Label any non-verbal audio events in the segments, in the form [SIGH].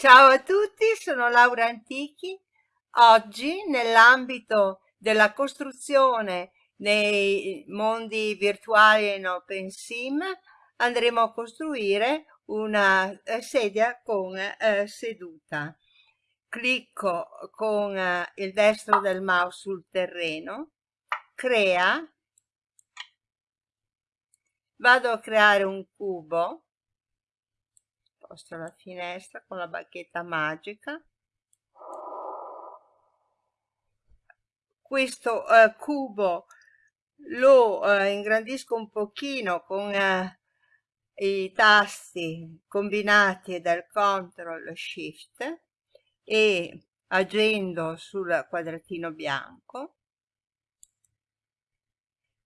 Ciao a tutti, sono Laura Antichi. Oggi nell'ambito della costruzione nei mondi virtuali in OpenSim andremo a costruire una eh, sedia con eh, seduta. Clicco con eh, il destro del mouse sul terreno, crea, vado a creare un cubo posto la finestra con la bacchetta magica. Questo uh, cubo lo uh, ingrandisco un pochino con uh, i tasti combinati del CTRL SHIFT e agendo sul quadratino bianco.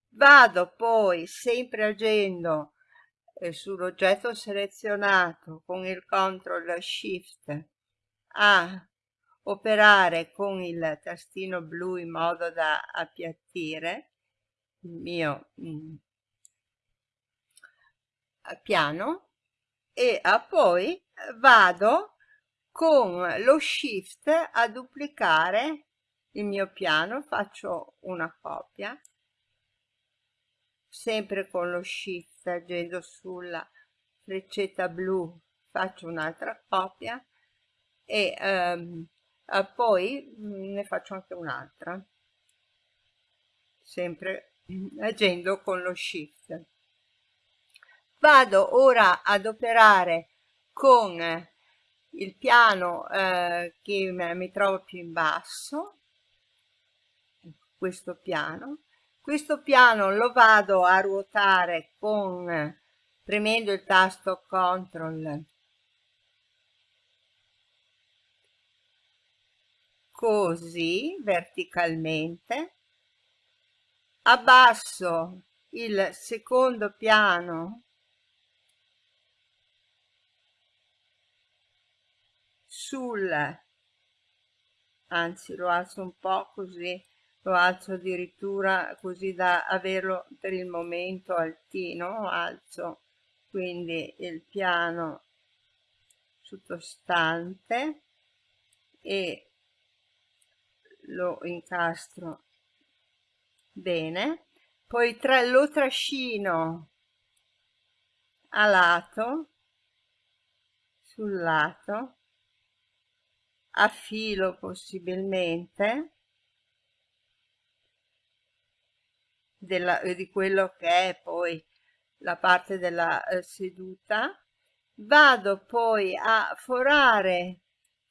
Vado poi sempre agendo e sull'oggetto selezionato con il CTRL SHIFT a operare con il tastino blu in modo da appiattire il mio mm, piano e poi vado con lo shift a duplicare il mio piano faccio una copia sempre con lo shift agendo sulla freccetta blu faccio un'altra copia e um, poi ne faccio anche un'altra. Sempre agendo con lo shift. Vado ora ad operare con il piano eh, che mi trovo più in basso questo piano questo piano lo vado a ruotare con premendo il tasto CTRL così verticalmente. Abbasso il secondo piano. Sul anzi lo alzo un po' così lo alzo addirittura così da averlo per il momento altino alzo quindi il piano sottostante e lo incastro bene. Poi tra, lo trascino a lato sul lato a filo possibilmente della, eh, di quello che è poi la parte della eh, seduta. Vado poi a forare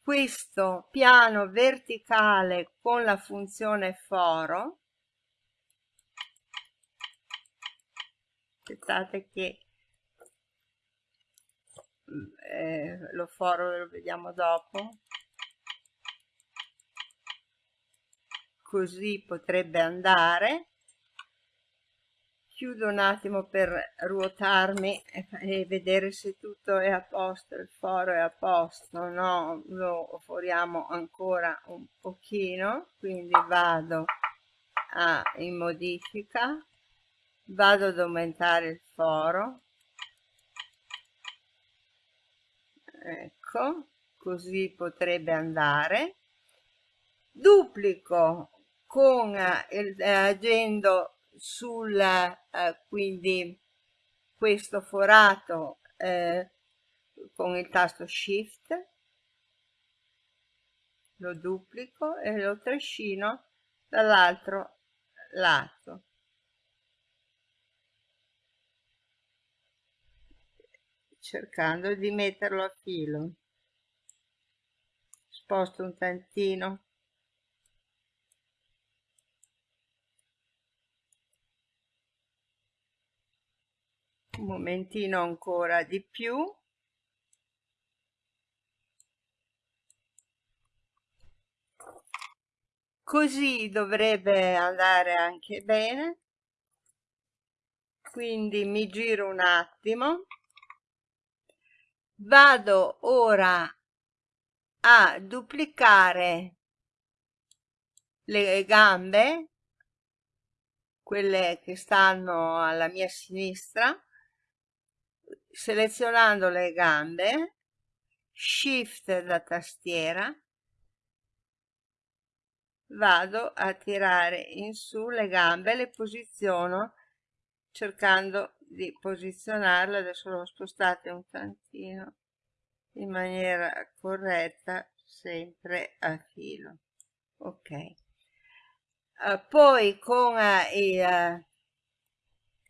questo piano verticale con la funzione foro. Aspettate che eh, lo foro lo vediamo dopo. Così potrebbe andare chiudo un attimo per ruotarmi e vedere se tutto è a posto, il foro è a posto, no, lo foriamo ancora un pochino, quindi vado a, in modifica, vado ad aumentare il foro, ecco, così potrebbe andare, duplico con eh, agendo sul eh, quindi questo forato eh, con il tasto shift lo duplico e lo trascino dall'altro lato. Cercando di metterlo a filo. Sposto un tantino un momentino ancora di più. Così dovrebbe andare anche bene. Quindi mi giro un attimo. Vado ora a duplicare le gambe quelle che stanno alla mia sinistra selezionando le gambe shift da tastiera vado a tirare in su le gambe le posiziono cercando di posizionarle. Adesso l'ho spostate un tantino in maniera corretta sempre a filo. Ok. Uh, poi con uh, i, uh,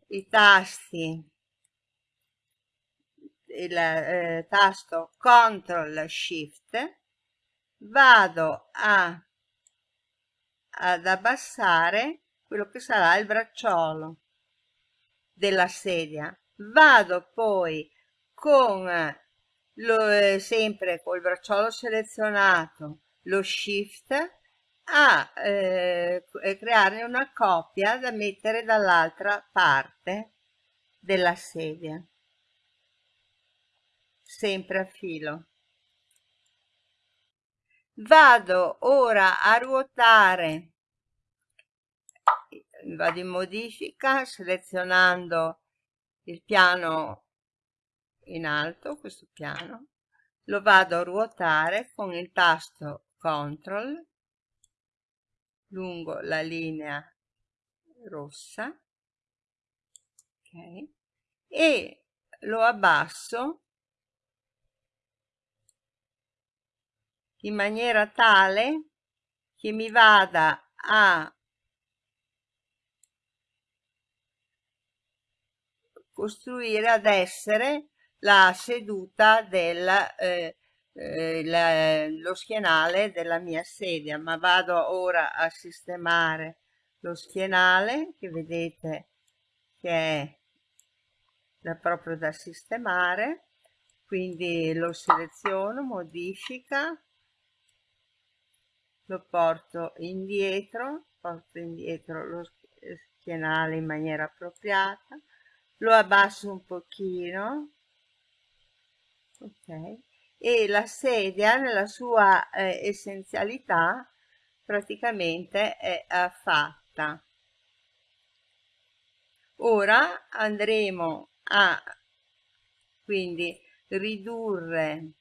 i tasti il eh, tasto CTRL SHIFT vado a, ad abbassare quello che sarà il bracciolo della sedia. Vado poi con lo, eh, sempre col bracciolo selezionato lo shift a eh, crearne una coppia da mettere dall'altra parte della sedia sempre a filo. Vado ora a ruotare. Vado in modifica selezionando il piano in alto questo piano. Lo vado a ruotare con il tasto CTRL lungo la linea rossa ok? E lo abbasso in maniera tale che mi vada a costruire ad essere la seduta del eh, eh, lo schienale della mia sedia. Ma vado ora a sistemare lo schienale che vedete che è da proprio da sistemare. Quindi lo seleziono modifica lo porto indietro porto indietro lo schienale in maniera appropriata lo abbasso un pochino ok e la sedia nella sua eh, essenzialità praticamente è fatta ora andremo a quindi ridurre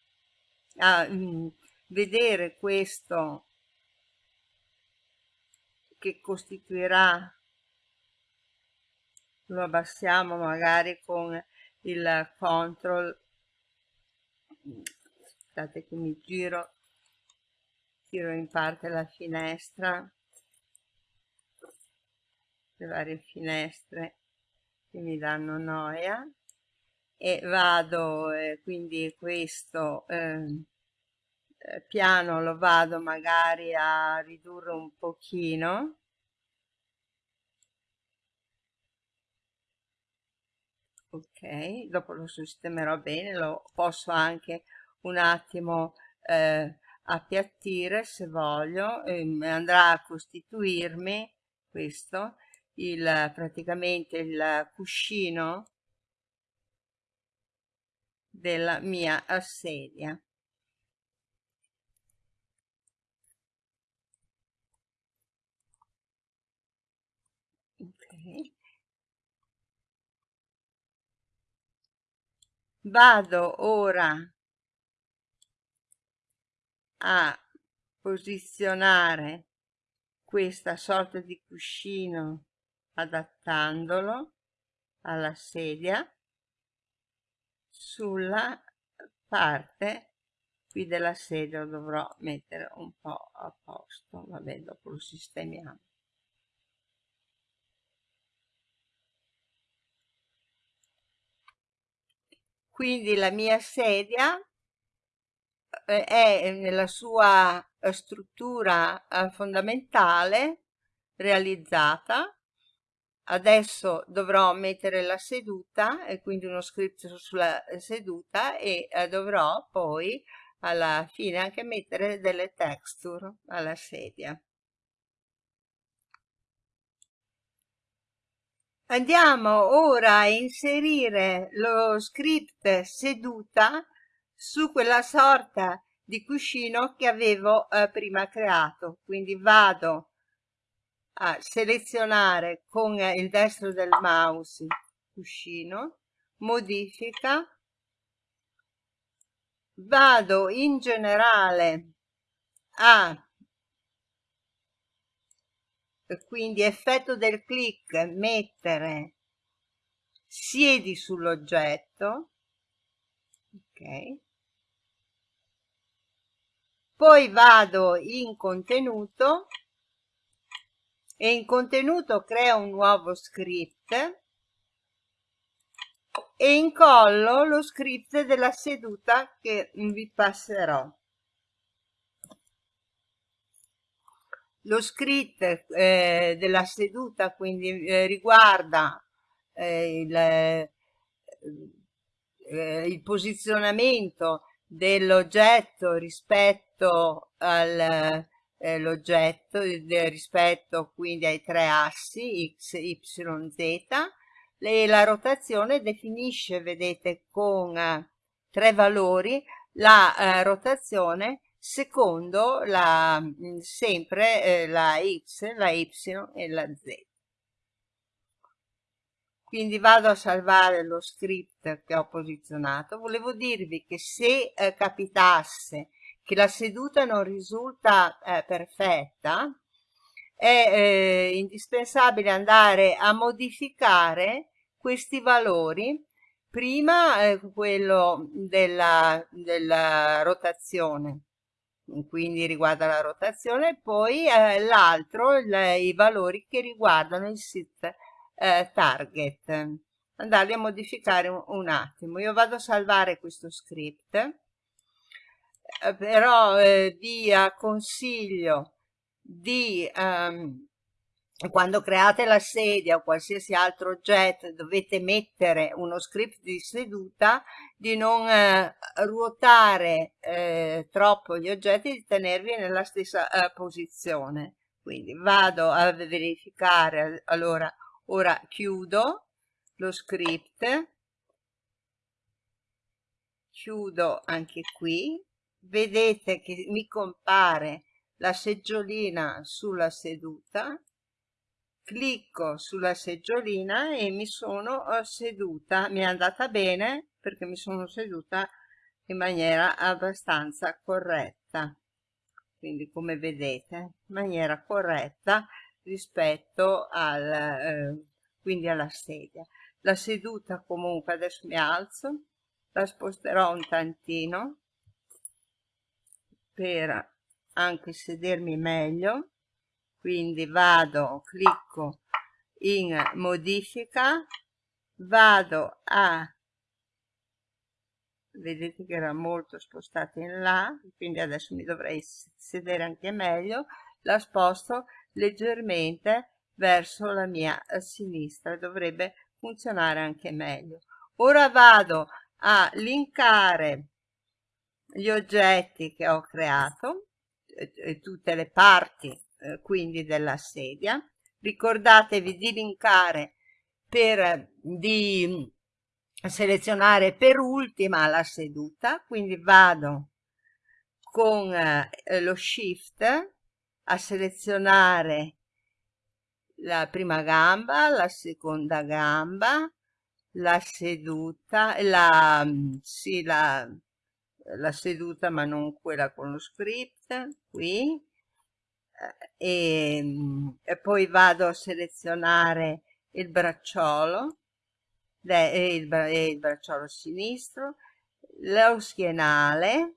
a mm, vedere questo che costituirà lo abbassiamo magari con il control. Aspettate che mi giro tiro in parte la finestra le varie finestre che mi danno noia e vado eh, quindi questo eh, piano lo vado magari a ridurre un pochino. Ok dopo lo sistemerò bene lo posso anche un attimo eh, appiattire se voglio e andrà a costituirmi questo il praticamente il cuscino della mia sedia vado ora a posizionare questa sorta di cuscino adattandolo alla sedia sulla parte qui della sedia dovrò mettere un po' a posto. Vabbè dopo lo sistemiamo quindi la mia sedia eh, è nella sua eh, struttura eh, fondamentale realizzata. Adesso dovrò mettere la seduta e quindi uno script sulla seduta e dovrò poi alla fine anche mettere delle texture alla sedia Andiamo ora a inserire lo script seduta su quella sorta di cuscino che avevo eh, prima creato. Quindi vado a selezionare con il destro del mouse cuscino, modifica, vado in generale a quindi effetto del click mettere siedi sull'oggetto ok poi vado in contenuto e in contenuto creo un nuovo script e incollo lo script della seduta che vi passerò. Lo script eh, della seduta quindi eh, riguarda eh, il, eh, il, posizionamento dell'oggetto rispetto all'oggetto, eh, rispetto quindi ai tre assi x, y, z e la rotazione definisce, vedete, con eh, tre valori la rotazione secondo la, mm, sempre eh, la x, la y e la z. Quindi vado a salvare lo script che ho posizionato. Volevo dirvi che se eh, capitasse che la seduta non risulta eh, perfetta, è eh, indispensabile andare a modificare questi valori prima eh, quello della, della, rotazione quindi riguarda la rotazione poi eh, l'altro i valori che riguardano il sit eh, target. Andarli a modificare un, un, attimo. Io vado a salvare questo script eh, però eh, vi consiglio di um, quando create la sedia o qualsiasi altro oggetto dovete mettere uno script di seduta di non eh, ruotare eh, troppo gli oggetti di tenervi nella stessa eh, posizione. Quindi vado a verificare allora ora chiudo lo script. Chiudo anche qui. Vedete che mi compare la seggiolina sulla seduta clicco sulla seggiolina e mi sono eh, seduta. Mi è andata bene perché mi sono seduta in maniera abbastanza corretta. Quindi come vedete in maniera corretta rispetto al eh, quindi alla sedia. La seduta comunque adesso mi alzo la sposterò un tantino per anche sedermi meglio quindi vado clicco in modifica vado a vedete che era molto spostata in là quindi adesso mi dovrei sedere anche meglio la sposto leggermente verso la mia sinistra dovrebbe funzionare anche meglio. Ora vado a linkare gli oggetti che ho creato e tutte le parti eh, quindi della sedia. Ricordatevi di linkare per di selezionare per ultima la seduta, quindi vado con eh, lo shift a selezionare la prima gamba, la seconda gamba, la seduta, la, sì, la, la seduta ma non quella con lo script, qui, e, ehm, e poi vado a selezionare il bracciolo il, il bracciolo sinistro lo schienale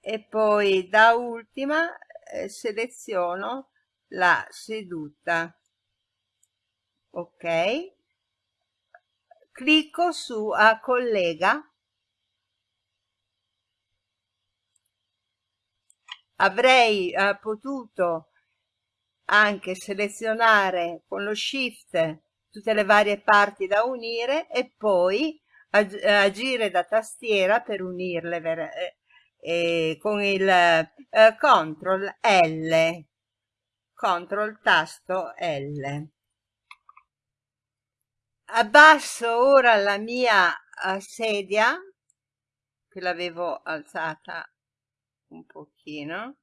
e poi da ultima eh, seleziono la seduta. Ok? Clicco su a collega avrei eh, potuto anche selezionare con lo shift tutte le varie parti da unire e poi ag agire da tastiera per unirle eh, eh, con il eh, CTRL L CTRL tasto L. Abbasso ora la mia uh, sedia che l'avevo alzata un pochino.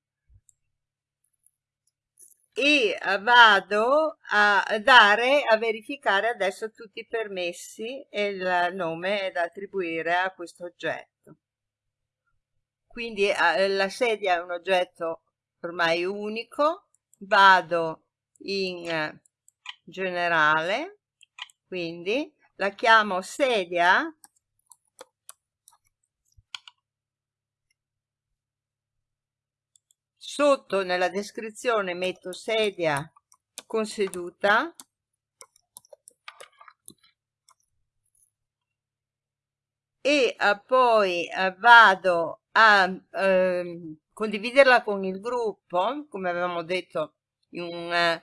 E vado a dare a verificare adesso tutti i permessi e il nome da attribuire a questo oggetto. Quindi eh, la sedia è un oggetto ormai unico. Vado in generale quindi la chiamo sedia sotto nella descrizione metto sedia con seduta. E uh, poi uh, vado a uh, condividerla con il gruppo come avevamo detto in un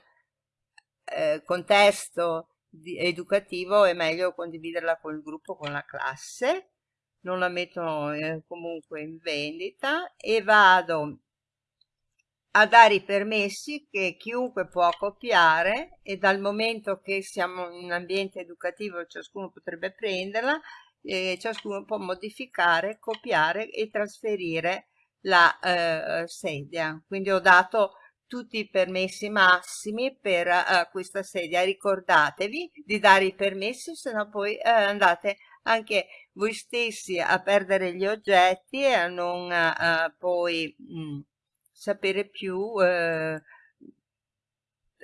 eh, contesto educativo è meglio condividerla con il gruppo con la classe. Non la metto eh, comunque in vendita. E vado a dare i permessi che chiunque può copiare e dal momento che siamo in un ambiente educativo ciascuno potrebbe prenderla e ciascuno può modificare, copiare e trasferire la eh, sedia. Quindi ho dato tutti i permessi massimi per uh, questa sedia. Ricordatevi di dare i permessi, se no poi uh, andate anche voi stessi a perdere gli oggetti e a non uh, poi mh, mm, sapere più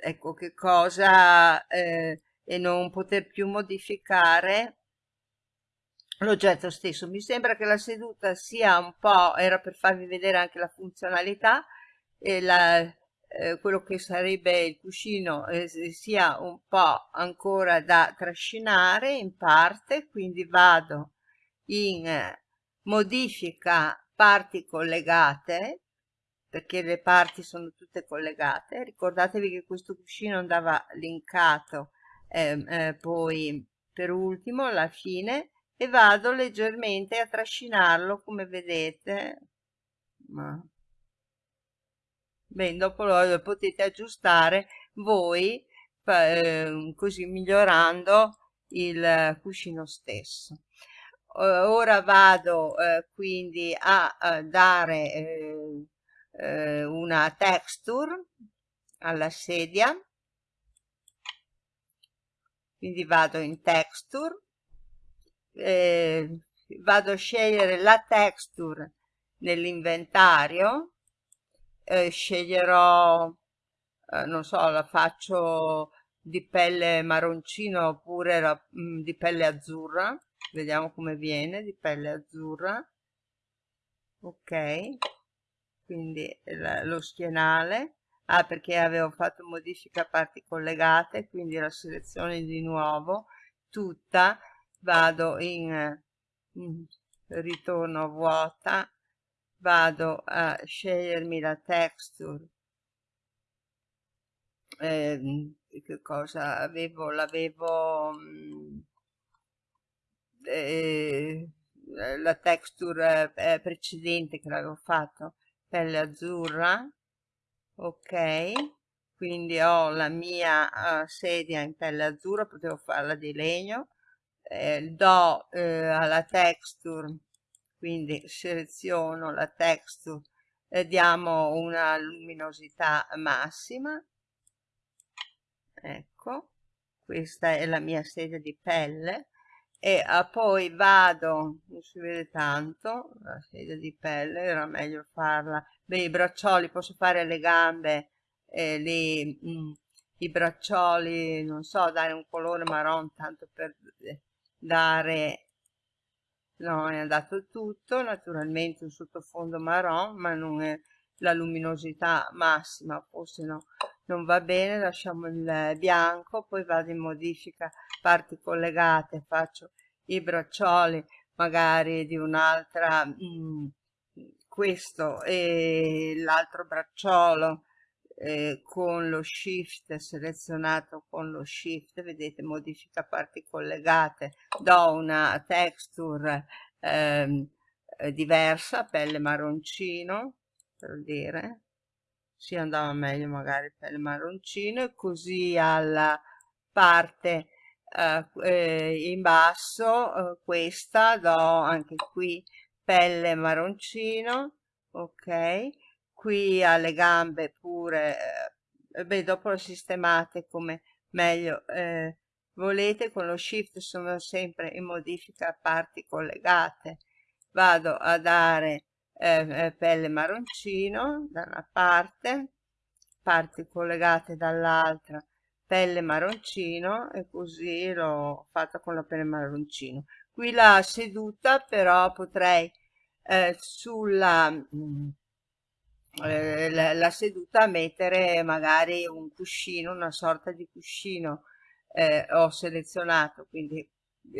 ecco che cosa e non poter più modificare l'oggetto stesso. Mi sembra che la seduta sia un po', era per farvi vedere anche la funzionalità, e la, eh, quello che sarebbe il cuscino eh, sia un po' ancora da trascinare in parte, quindi vado in eh, modifica parti collegate, perché le parti sono tutte collegate. Ricordatevi che questo cuscino andava linkato ehm, eh, poi per ultimo alla fine e vado leggermente a trascinarlo come vedete. Ma Bene, dopo lo potete aggiustare voi eh, così migliorando il cuscino stesso. Ora vado eh, quindi a, a dare eh, una texture alla sedia, quindi vado in texture, eh, vado a scegliere la texture nell'inventario eh, sceglierò, eh, non so, la faccio di pelle marroncino oppure la, mh, mm, di pelle azzurra. Vediamo come viene, di pelle azzurra. Ok, quindi la, lo schienale. Ah, perché avevo fatto modifica a parti collegate, quindi la selezione di nuovo tutta, vado in, in ritorno vuota vado a scegliermi la texture. Eh, che cosa avevo? L'avevo mm, eh, la texture eh, precedente che l'avevo fatto pelle azzurra ok quindi ho la mia uh, sedia in pelle azzurra potevo farla di legno eh, do eh, alla texture quindi seleziono la texture e diamo una luminosità massima. Ecco questa è la mia sedia di pelle e uh, poi vado non si vede tanto la sedia di pelle era meglio farla. Beh i braccioli posso fare le gambe e li, mm, i braccioli non so dare un colore marron tanto per dare no, è andato tutto, naturalmente un sottofondo marron, ma non è la luminosità massima, forse no, non va bene, lasciamo il bianco, poi vado in modifica parti collegate, faccio i braccioli magari di un'altra, mm, questo e l'altro bracciolo eh, con lo shift selezionato con lo shift vedete modifica parti collegate do una texture ehm, eh, diversa pelle marroncino per dire si andava meglio magari pelle marroncino e così alla parte eh, eh in basso eh, questa do anche qui pelle marroncino ok? Qui alle gambe pure eh, beh dopo lo sistemate come meglio eh, volete con lo shift sono sempre in modifica parti collegate. Vado a dare eh, pelle marroncino da una parte parti collegate dall'altra pelle marroncino e così l'ho fatta con la pelle marroncino. Qui la seduta però potrei eh, sulla mm, eh, la, seduta mettere magari un cuscino una sorta di cuscino eh, ho selezionato. Quindi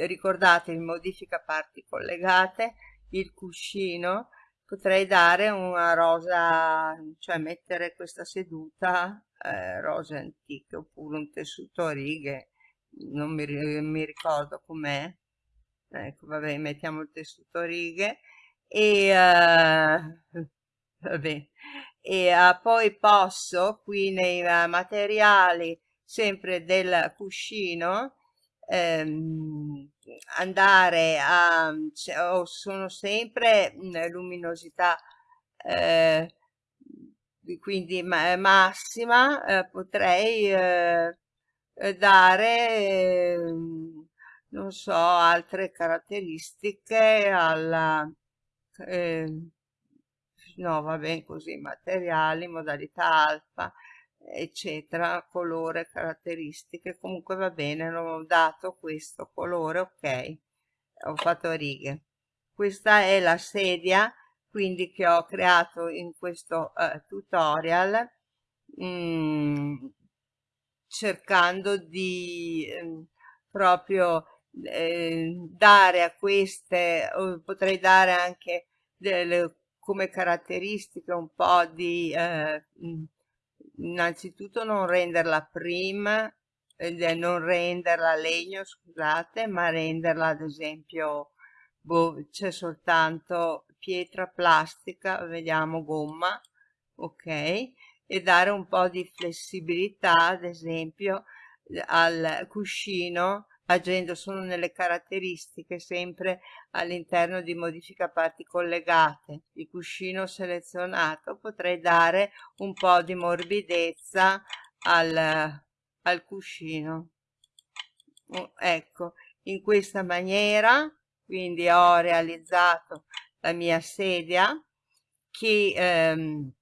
ricordate il modifica parti collegate il cuscino potrei dare una rosa cioè mettere questa seduta eh, rosa antica oppure un tessuto a righe non mi, mi ricordo com'è. Ecco vabbè mettiamo il tessuto a righe e uh, [LAUGHS] vabbè. E uh, poi posso qui nei uh, materiali sempre del cuscino ehm, andare a cioè, sono sempre luminosità eh, quindi ma massima eh, potrei eh, dare non so altre caratteristiche alla eh, no va bene così materiali modalità alfa eccetera colore caratteristiche comunque va bene non ho dato questo colore ok ho fatto righe. Questa è la sedia quindi che ho creato in questo uh, tutorial mm, cercando di eh, proprio eh, dare a queste potrei dare anche delle, come caratteristiche un po' di eh, mm, innanzitutto non renderla prima eh, non renderla legno scusate ma renderla ad esempio boh, c'è soltanto pietra plastica vediamo gomma ok? E dare un po di flessibilità ad esempio al cuscino agendo solo nelle caratteristiche sempre all'interno di modifica parti collegate. Il cuscino selezionato potrei dare un po' di morbidezza al, al cuscino. Ecco in questa maniera quindi ho realizzato la mia sedia che ehm,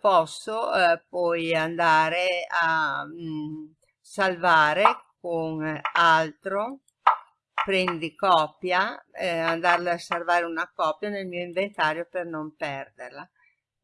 posso eh, poi andare a mh, mm, salvare con altro prendi copia eh, andarla a salvare una copia nel mio inventario per non perderla.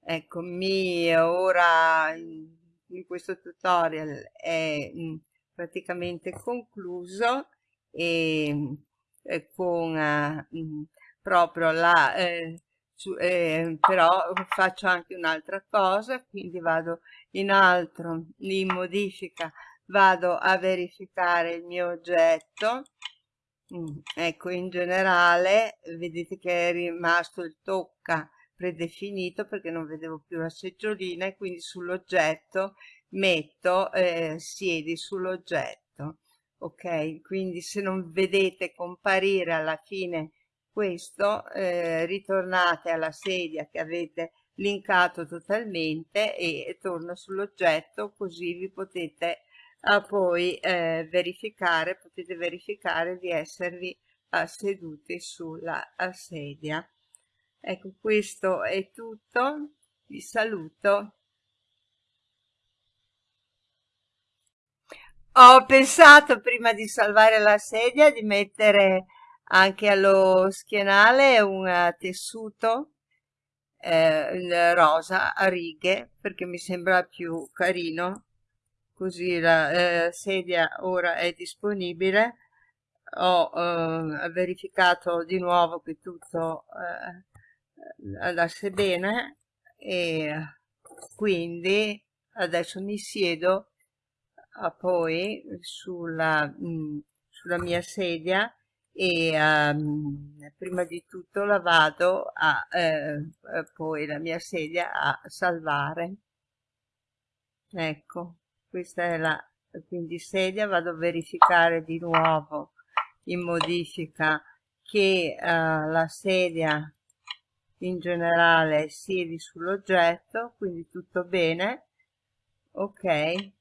Ecco mi ora in questo tutorial è mm, praticamente concluso e, e con uh, proprio la eh, su, eh, però faccio anche un'altra cosa quindi vado in altro in modifica vado a verificare il mio oggetto. Mm, ecco in generale vedete che è rimasto il tocca predefinito perché non vedevo più la seggiolina e quindi sull'oggetto metto eh, siedi sull'oggetto ok? Quindi se non vedete comparire alla fine questo eh, ritornate alla sedia che avete linkato totalmente e torno sull'oggetto così vi potete a poi eh, verificare, potete verificare di esservi uh, seduti sulla uh, sedia. Ecco, questo è tutto, vi saluto. Ho pensato prima di salvare la sedia di mettere anche allo schienale un uh, tessuto eh, rosa a righe perché mi sembra più carino così la eh, sedia ora è disponibile. Ho eh, verificato di nuovo che tutto eh, andasse bene e quindi adesso mi siedo a poi sulla, mh, mm, sulla mia sedia e um, prima di tutto la vado a eh, poi la mia sedia a salvare. Ecco questa è la quindi sedia vado a verificare di nuovo in modifica che uh, la sedia in generale siedi sull'oggetto quindi tutto bene ok e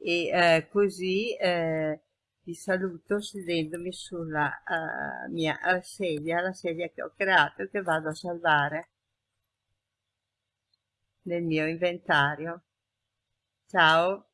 eh, così eh, vi saluto sedendomi sulla uh, mia sedia, la sedia che ho creato e che vado a salvare nel mio inventario. Ciao!